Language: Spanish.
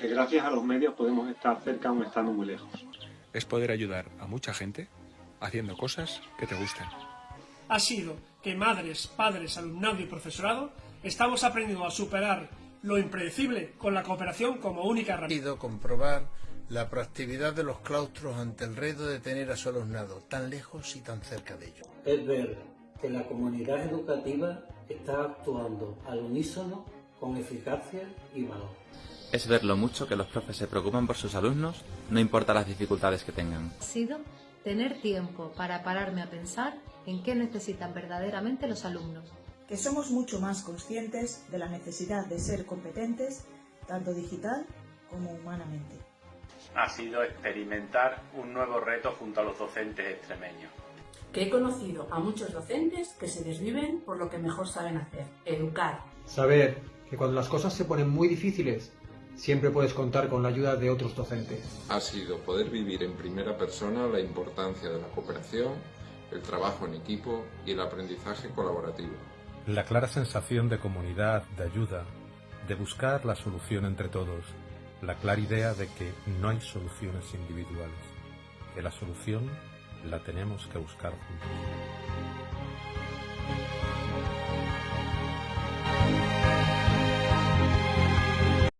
que gracias a los medios podemos estar cerca aún estando muy lejos. Es poder ayudar a mucha gente haciendo cosas que te gusten. Ha sido que madres, padres, alumnado y profesorado estamos aprendiendo a superar lo impredecible con la cooperación como única herramienta. comprobar la proactividad de los claustros ante el reto de tener a su alumnado tan lejos y tan cerca de ellos. Es ver que la comunidad educativa está actuando al unísono con eficacia y valor. Es ver lo mucho que los profes se preocupan por sus alumnos, no importa las dificultades que tengan. Ha sido tener tiempo para pararme a pensar en qué necesitan verdaderamente los alumnos. Que somos mucho más conscientes de la necesidad de ser competentes, tanto digital como humanamente. Ha sido experimentar un nuevo reto junto a los docentes extremeños. Que he conocido a muchos docentes que se desviven por lo que mejor saben hacer, educar. Saber que cuando las cosas se ponen muy difíciles, siempre puedes contar con la ayuda de otros docentes. Ha sido poder vivir en primera persona la importancia de la cooperación, el trabajo en equipo y el aprendizaje colaborativo. La clara sensación de comunidad, de ayuda, de buscar la solución entre todos, la clara idea de que no hay soluciones individuales, que la solución la tenemos que buscar juntos.